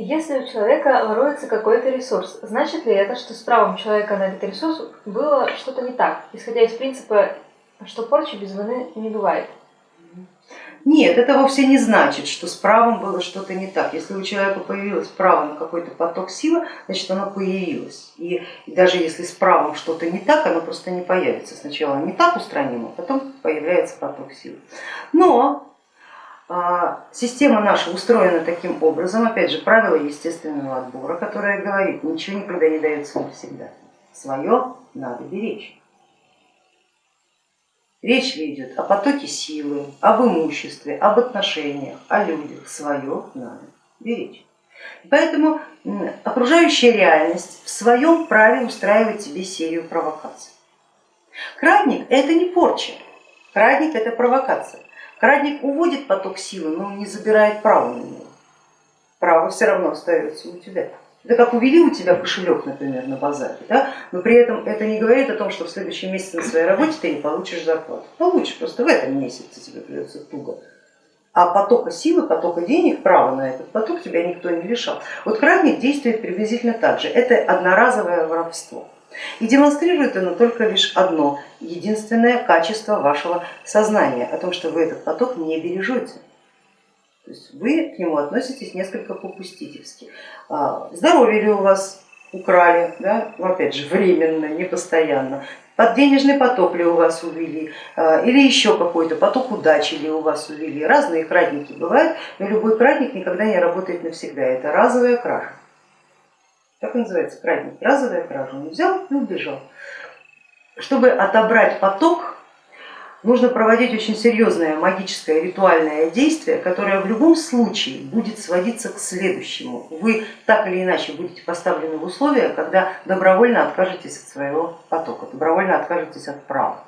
Если у человека воруется какой-то ресурс, значит ли это, что с правом человека на этот ресурс было что-то не так, исходя из принципа, что порчи без вины не бывает? Нет, это вовсе не значит, что с правом было что-то не так. Если у человека появилось право на какой-то поток силы, значит оно появилось. И, даже если с правом что-то не так, оно просто не появится. Сначала не так устранимо, потом появляется поток силы. Но а, система наша устроена таким образом, опять же, правило естественного отбора, которое говорит, ничего никогда не дается навсегда. Свое надо беречь. Речь идет о потоке силы, об имуществе, об отношениях, о людях. Свое надо беречь. Поэтому окружающая реальность в своем праве устраивает тебе серию провокаций. Крадник это не порча, крадник это провокация. Крадник уводит поток силы, но не забирает право на него. Право все равно остается у тебя. Это как увели у тебя кошелек, например, на базаре, да? но при этом это не говорит о том, что в следующем месяце на своей работе ты не получишь зарплату. Получишь, просто в этом месяце тебе придется туго. А потока силы, потока денег, права на этот поток тебя никто не лишал. Вот крадник действует приблизительно так же. Это одноразовое воровство. И демонстрирует оно только лишь одно, единственное качество вашего сознания, о том, что вы этот поток не бережете. То есть вы к нему относитесь несколько попустительски. А, здоровье ли у вас украли, да? Ну, опять же временно, не постоянно, под денежный поток ли у вас увели, а, или еще какой-то поток удачи ли у вас увели. Разные крадники бывают, но любой крадник никогда не работает навсегда, это разовая кража. Так и называется крадник, разовая кража. Он взял и убежал. Чтобы отобрать поток, нужно проводить очень серьезное магическое ритуальное действие, которое в любом случае будет сводиться к следующему. Вы так или иначе будете поставлены в условия, когда добровольно откажетесь от своего потока, добровольно откажетесь от права.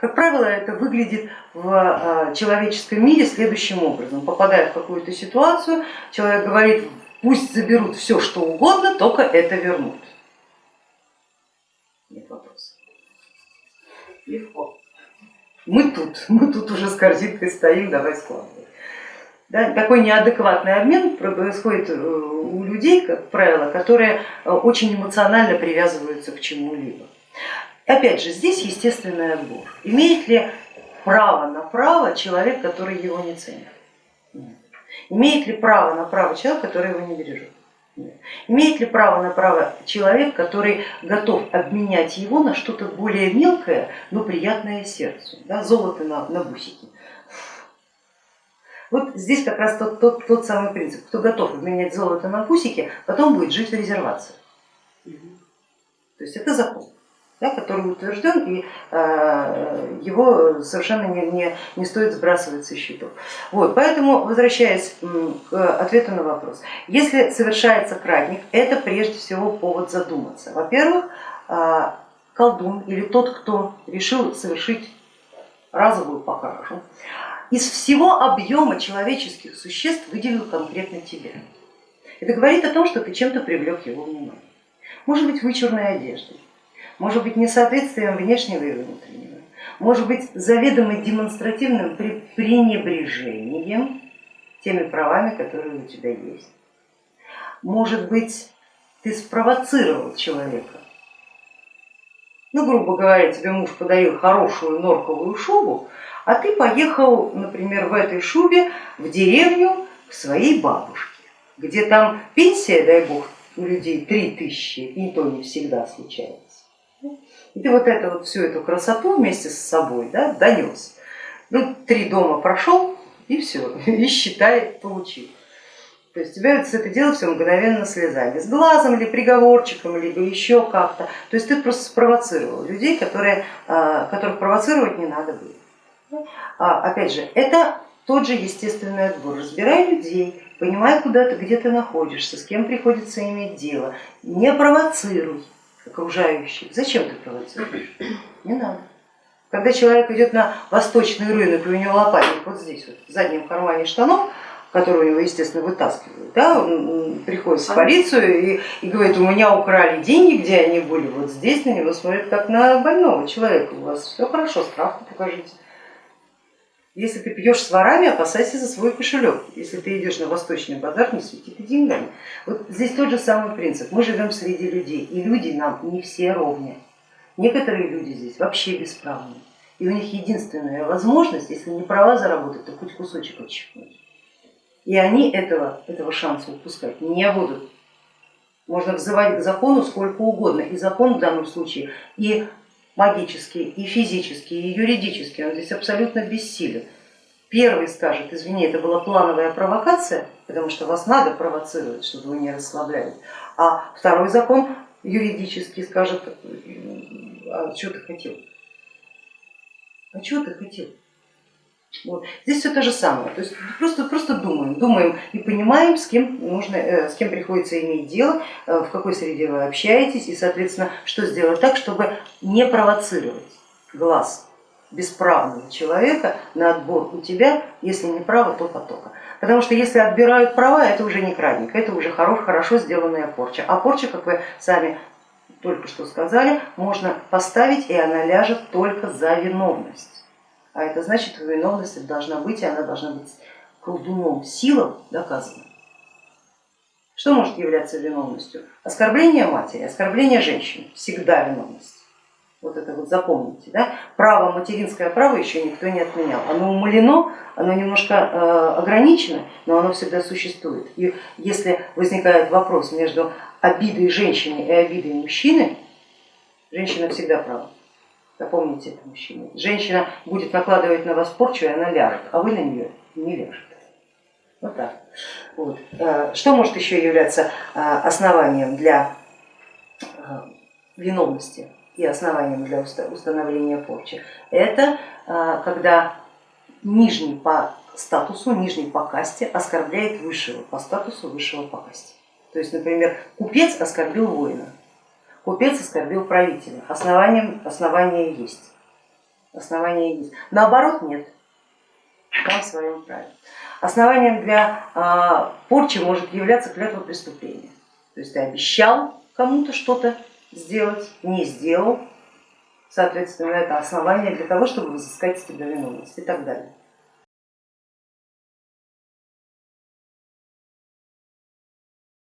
Как правило, это выглядит в а, человеческом мире следующим образом. Попадая в какую-то ситуацию, человек говорит, Пусть заберут все, что угодно, только это вернут. Нет вопроса. Легко. Мы тут, мы тут уже с корзинкой стоим, давай складывай. Да, такой неадекватный обмен происходит э, у людей, как правило, которые э, очень эмоционально привязываются к чему-либо. Опять же, здесь естественный отбор. Имеет ли право на право человек, который его не ценит? Нет. Имеет ли право на право человек, который его не бережет? Имеет ли право на право человек, который готов обменять его на что-то более мелкое, но приятное сердцу, да, золото на, на бусики? Вот здесь как раз тот, тот, тот самый принцип, кто готов обменять золото на бусики, потом будет жить в резервации. То есть это закон да, который утвержден, и э, его совершенно не, не, не стоит сбрасывать со счетов. Вот, поэтому, возвращаясь к ответу на вопрос, если совершается крадник, это прежде всего повод задуматься. Во-первых, э, колдун или тот, кто решил совершить разовую покражу, из всего объема человеческих существ выделил конкретно тебя. Это говорит о том, что ты чем-то привлек его внимание. Может быть вычурной одеждой, может быть несоответствием внешнего и внутреннего, может быть заведомо демонстративным пренебрежением теми правами, которые у тебя есть. Может быть ты спровоцировал человека. Ну, грубо говоря, тебе муж подарил хорошую норковую шубу, а ты поехал, например, в этой шубе в деревню к своей бабушке, где там пенсия, дай бог, у людей три тысячи, и то не всегда случается. И ты вот эту вот всю эту красоту вместе с собой да, донес. Ну, три дома прошел и все, и считай, получил. То есть тебя с это дело все мгновенно слезали, с глазом или приговорчиком, либо еще как-то. То есть ты просто спровоцировал людей, которые, а, которых провоцировать не надо было. А, опять же, это тот же естественный отбор. Разбирай людей, понимай, куда ты, где ты находишься, с кем приходится иметь дело, не провоцируй окружающих. Зачем ты провоцируешь? Не надо. Когда человек идет на восточный рынок, и у него лопатник вот здесь, вот, в заднем кармане штанов, который у него, естественно, вытаскивают, да, он приходит в полицию и, и говорит, у меня украли деньги, где они были, вот здесь на него смотрят как на больного человека, у вас все хорошо, справку покажите. Если ты пьешь с ворами, опасайся за свой кошелек. Если ты идешь на восточный базар, не свети ты деньгами. Вот здесь тот же самый принцип. Мы живем среди людей, и люди нам не все ровня. Некоторые люди здесь вообще бесправные. И у них единственная возможность, если не права заработать, то хоть кусочек отщипнуть. И они этого, этого шанса упускать не будут. Можно взывать к закону сколько угодно, и закон в данном случае и магический, и физический, и юридический, он здесь абсолютно бессилен. Первый скажет, извини, это была плановая провокация, потому что вас надо провоцировать, чтобы вы не расслаблялись. А второй закон юридический скажет, а что ты хотел? А чего ты хотел? Вот. Здесь все то же самое, то есть просто, просто думаем, думаем и понимаем, с кем, нужно, э, с кем приходится иметь дело, э, в какой среде вы общаетесь и, соответственно, что сделать так, чтобы не провоцировать глаз бесправного человека на отбор у тебя, если не право, то потока. Потому что если отбирают права, это уже не крадник, это уже хорошо, хорошо сделанная порча. А порча, как вы сами только что сказали, можно поставить и она ляжет только за виновность. А это значит, что виновность должна быть, и она должна быть колдуном, силам доказана. Что может являться виновностью? Оскорбление матери, оскорбление женщины, всегда виновность. Вот это вот запомните. Да? Право, материнское право еще никто не отменял. Оно умалено, оно немножко э, ограничено, но оно всегда существует. И если возникает вопрос между обидой женщины и обидой мужчины, женщина всегда права. Запомните это, мужчина. Женщина будет накладывать на вас порчу, и она ляжет, а вы на нее не ляжете. Вот так. Вот. Э, что может еще являться э, основанием для э, виновности и основанием для установления порчи? Это когда нижний по статусу, нижний по касте оскорбляет высшего по статусу, высшего по касте. То есть, например, купец оскорбил воина, Купец оскорбил правителя. Основанием, основание есть. Основание есть. Наоборот нет. Там в своем праве. Основанием для а, порчи может являться клятва преступления. То есть ты обещал кому-то что-то сделать, не сделал, соответственно, это основание для того, чтобы взыскать с тебя виновность и так далее.